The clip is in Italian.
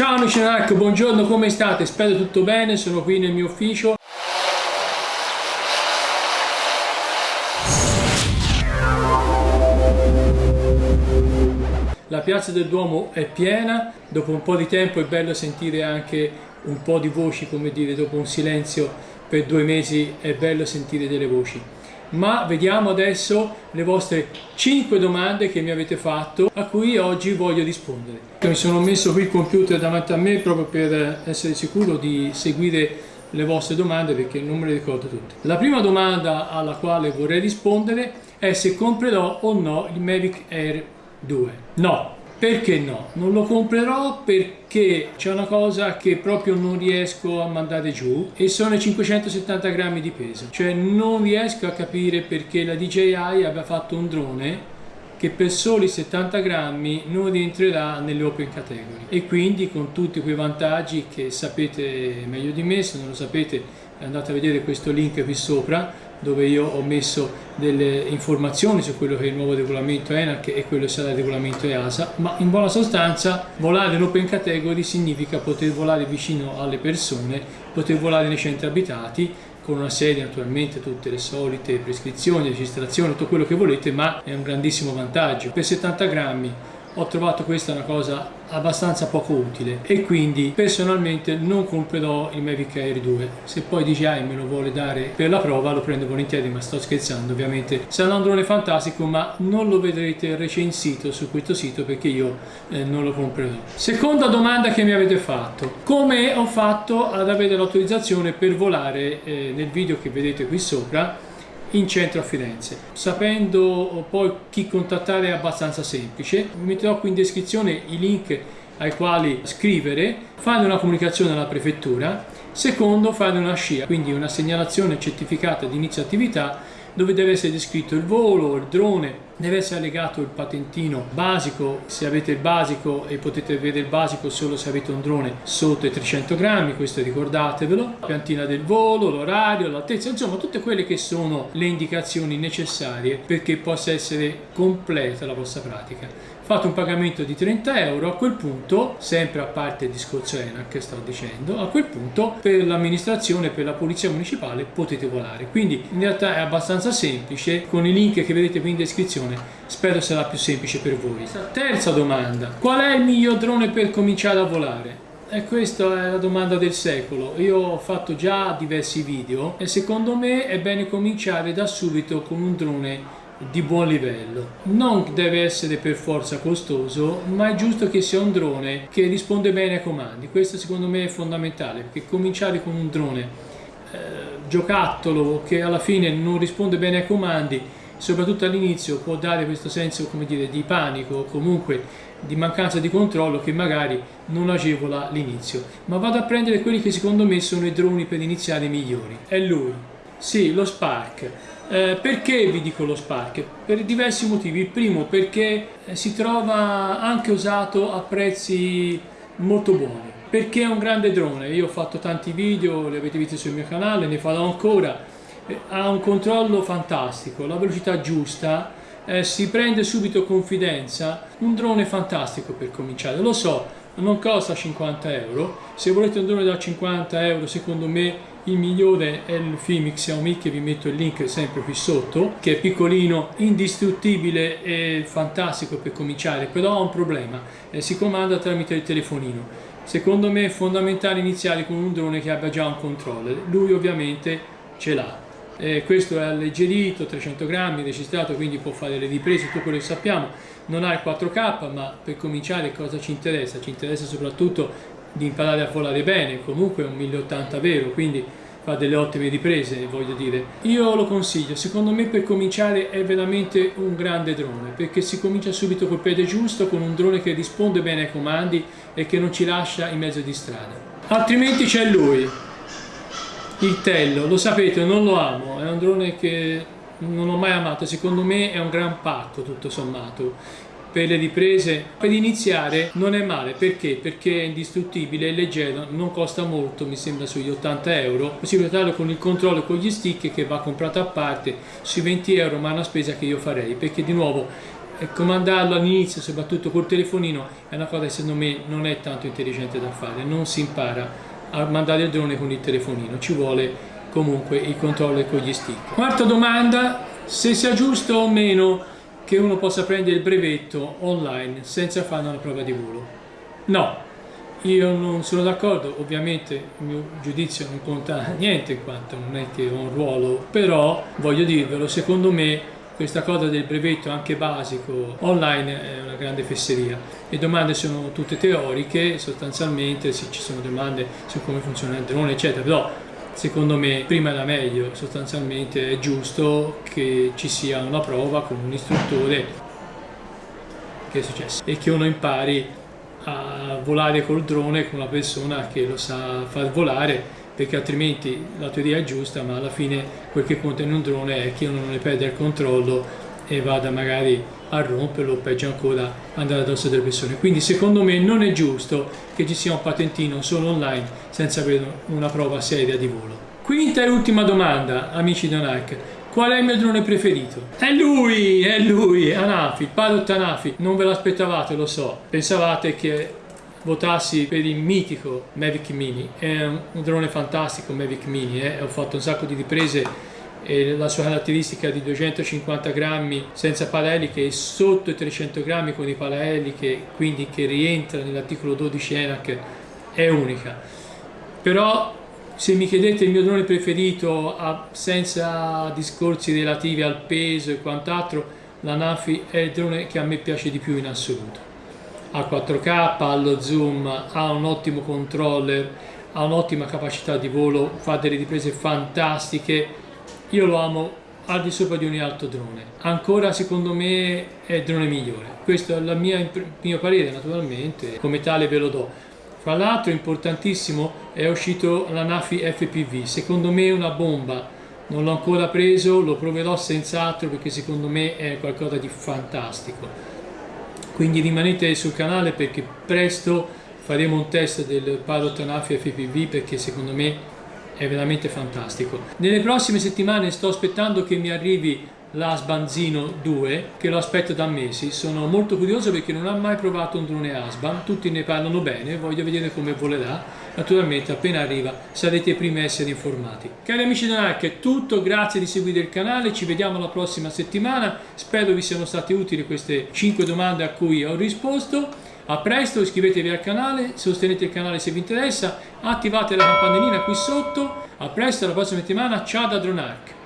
Ciao amici NAC, buongiorno, come state? Spero tutto bene, sono qui nel mio ufficio. La piazza del Duomo è piena, dopo un po' di tempo è bello sentire anche un po' di voci, come dire, dopo un silenzio per due mesi è bello sentire delle voci ma vediamo adesso le vostre 5 domande che mi avete fatto a cui oggi voglio rispondere. Mi sono messo qui il computer davanti a me proprio per essere sicuro di seguire le vostre domande perché non me le ricordo tutte. La prima domanda alla quale vorrei rispondere è se comprerò o no il Mavic Air 2. No, perché no? Non lo comprerò perché c'è una cosa che proprio non riesco a mandare giù e sono i 570 grammi di peso. Cioè non riesco a capire perché la DJI abbia fatto un drone che per soli 70 grammi non rientrerà nelle open category e quindi con tutti quei vantaggi che sapete meglio di me, se non lo sapete andate a vedere questo link qui sopra dove io ho messo delle informazioni su quello che è il nuovo regolamento ENAC e quello che sarà il regolamento EASA, ma in buona sostanza volare open category significa poter volare vicino alle persone, poter volare nei centri abitati, con una serie naturalmente tutte le solite prescrizioni, registrazioni, tutto quello che volete, ma è un grandissimo vantaggio. Per 70 grammi ho trovato questa una cosa abbastanza poco utile e quindi personalmente non comprerò il Mavic Air 2 se poi DJI me lo vuole dare per la prova lo prendo volentieri ma sto scherzando ovviamente. Sarà un drone fantastico ma non lo vedrete recensito su questo sito perché io eh, non lo comprerò. Seconda domanda che mi avete fatto. Come ho fatto ad avere l'autorizzazione per volare eh, nel video che vedete qui sopra in centro a Firenze. Sapendo poi chi contattare è abbastanza semplice, vi metterò qui in descrizione i link ai quali scrivere, fare una comunicazione alla prefettura, secondo fare una SCIA, quindi una segnalazione certificata di inizio attività dove deve essere descritto il volo, il drone, deve essere allegato il patentino basico se avete il basico e potete vedere il basico solo se avete un drone sotto i 300 grammi questo ricordatevelo la piantina del volo, l'orario, l'altezza insomma tutte quelle che sono le indicazioni necessarie perché possa essere completa la vostra pratica fate un pagamento di 30 euro a quel punto sempre a parte il discorso ENAC sto dicendo a quel punto per l'amministrazione per la polizia municipale potete volare quindi in realtà è abbastanza semplice con i link che vedete qui in descrizione spero sarà più semplice per voi. Terza domanda, qual è il miglior drone per cominciare a volare? E questa è la domanda del secolo. Io ho fatto già diversi video e secondo me è bene cominciare da subito con un drone di buon livello. Non deve essere per forza costoso, ma è giusto che sia un drone che risponde bene ai comandi. Questo secondo me è fondamentale, perché cominciare con un drone eh, giocattolo che alla fine non risponde bene ai comandi soprattutto all'inizio può dare questo senso come dire, di panico o comunque di mancanza di controllo che magari non agevola l'inizio ma vado a prendere quelli che secondo me sono i droni per iniziare migliori è lui sì, lo Spark eh, perché vi dico lo Spark? Per diversi motivi. Il primo perché eh, si trova anche usato a prezzi molto buoni. Perché è un grande drone. Io ho fatto tanti video, li avete visti sul mio canale, ne farò ancora ha un controllo fantastico, la velocità giusta, eh, si prende subito confidenza, un drone fantastico per cominciare, lo so, non costa 50 euro, se volete un drone da 50 euro secondo me il migliore è il Filmic Xiaomi che vi metto il link sempre qui sotto che è piccolino, indistruttibile e fantastico per cominciare però ha un problema, eh, si comanda tramite il telefonino. Secondo me è fondamentale iniziare con un drone che abbia già un controller. Lui ovviamente ce l'ha. Eh, questo è alleggerito, 300 grammi, registrato, quindi può fare le riprese, tutto quello che sappiamo, non ha il 4K, ma per cominciare cosa ci interessa? Ci interessa soprattutto di imparare a volare bene, comunque è un 1080 vero, quindi fa delle ottime riprese, voglio dire. Io lo consiglio, secondo me per cominciare è veramente un grande drone, perché si comincia subito col piede giusto, con un drone che risponde bene ai comandi e che non ci lascia in mezzo di strada. Altrimenti c'è lui, il Tello, lo sapete, non lo amo, è un drone che non ho mai amato, secondo me è un gran pacco tutto sommato per le riprese per iniziare non è male perché? perché è indistruttibile, è leggero, non costa molto mi sembra sugli 80 euro possibile usarlo con il controllo con gli stick che va comprato a parte sui 20 euro ma è una spesa che io farei perché di nuovo comandarlo all'inizio, soprattutto col telefonino, è una cosa che secondo me non è tanto intelligente da fare, non si impara a mandare il drone con il telefonino, ci vuole comunque il controllo con gli stick. Quarta domanda, se sia giusto o meno che uno possa prendere il brevetto online senza fare una prova di volo. No, io non sono d'accordo, ovviamente il mio giudizio non conta niente in quanto non è che ho un ruolo, però voglio dirvelo, secondo me questa cosa del brevetto anche basico online è una grande fesseria. Le domande sono tutte teoriche, sostanzialmente sì, ci sono domande su come funziona il drone eccetera, però secondo me prima era meglio, sostanzialmente è giusto che ci sia una prova con un istruttore che è successo e che uno impari a volare col drone con una persona che lo sa far volare perché altrimenti la teoria è giusta ma alla fine quel che conta in un drone è che uno non ne perde il controllo e vada magari a romperlo o peggio ancora andare addosso delle persone quindi secondo me non è giusto che ci sia un patentino solo online senza avere una prova seria di volo quinta e ultima domanda amici di Anac Qual è il mio drone preferito? È lui, è lui, Anafi, Pilot Anafi. Non ve l'aspettavate, lo so. Pensavate che votassi per il mitico Mavic Mini è un, drone fantastico Mavic Mini eh? ho fatto un sacco di riprese e la sua caratteristica di 250 grammi senza palaeliche e sotto i 300 grammi con i palaeliche quindi che rientra nell'articolo 12 ENAC è unica però se mi chiedete il mio drone preferito senza discorsi relativi al peso e quant'altro la Nafi è il drone che a me piace di più in assoluto a 4K, allo zoom, ha un ottimo controller, ha un'ottima capacità di volo, fa delle riprese fantastiche. Io lo amo al di sopra di ogni altro drone. Ancora secondo me è il drone migliore. Questo è il mio parere naturalmente, come tale ve lo do. Fra l'altro importantissimo è uscito la Nafi FPV, secondo me è una bomba. Non l'ho ancora preso, lo proverò senz'altro perché secondo me è qualcosa di fantastico quindi rimanete sul canale perché presto faremo un test del Pilot Anafi FPV perché secondo me è veramente fantastico. Nelle prossime settimane sto aspettando che mi arrivi la Sbanzino 2 che lo aspetto da mesi. Sono molto curioso perché non ho mai provato un drone Asban. Tutti ne parlano bene voglio vedere come volerà. Naturalmente appena arriva sarete i primi a essere informati. Cari amici di Narc è tutto. Grazie di seguire il canale. Ci vediamo la prossima settimana. Spero vi siano state utili queste 5 domande a cui ho risposto a presto iscrivetevi al canale sostenete il canale se vi interessa attivate la campanellina qui sotto. A presto alla prossima settimana. Ciao da Dronarch